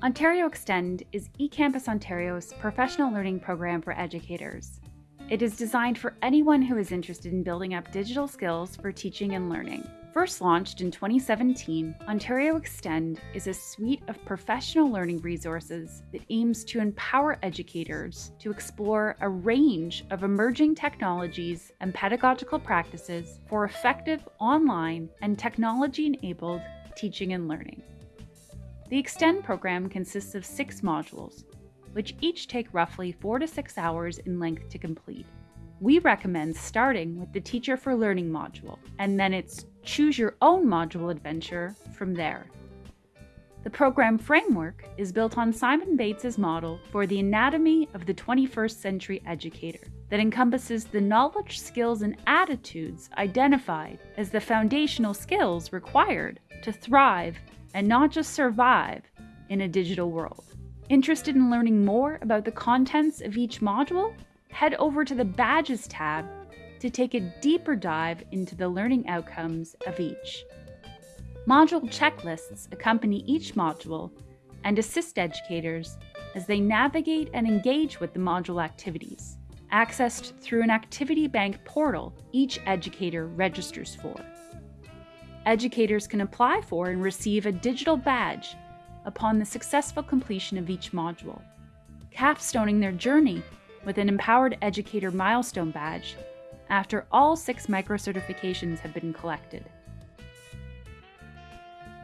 Ontario Extend is eCampus Ontario's professional learning program for educators. It is designed for anyone who is interested in building up digital skills for teaching and learning. First launched in 2017, Ontario Extend is a suite of professional learning resources that aims to empower educators to explore a range of emerging technologies and pedagogical practices for effective online and technology enabled teaching and learning. The Extend program consists of six modules, which each take roughly four to six hours in length to complete. We recommend starting with the Teacher for Learning module, and then it's choose your own module adventure from there. The program framework is built on Simon Bates's model for the anatomy of the 21st century educator that encompasses the knowledge, skills, and attitudes identified as the foundational skills required to thrive and not just survive in a digital world. Interested in learning more about the contents of each module? Head over to the Badges tab to take a deeper dive into the learning outcomes of each. Module checklists accompany each module and assist educators as they navigate and engage with the module activities, accessed through an Activity Bank portal each educator registers for educators can apply for and receive a digital badge upon the successful completion of each module, capstoning their journey with an Empowered Educator Milestone Badge after all six micro-certifications have been collected.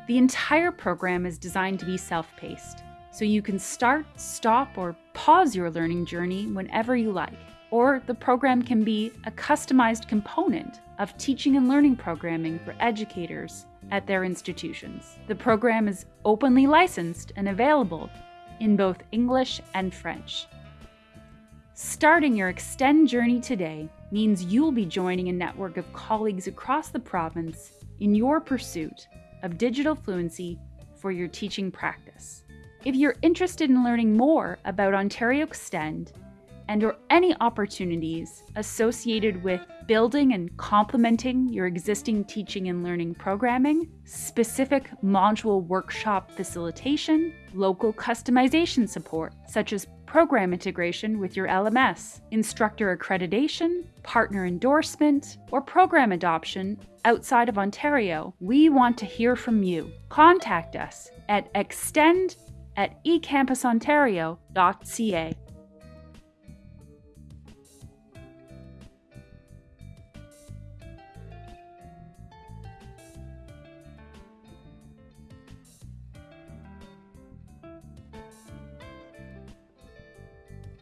The entire program is designed to be self-paced, so you can start, stop, or pause your learning journey whenever you like or the program can be a customized component of teaching and learning programming for educators at their institutions. The program is openly licensed and available in both English and French. Starting your Extend journey today means you'll be joining a network of colleagues across the province in your pursuit of digital fluency for your teaching practice. If you're interested in learning more about Ontario Extend and or any opportunities associated with building and complementing your existing teaching and learning programming, specific module workshop facilitation, local customization support, such as program integration with your LMS, instructor accreditation, partner endorsement, or program adoption outside of Ontario, we want to hear from you. Contact us at extend at ecampusontario.ca.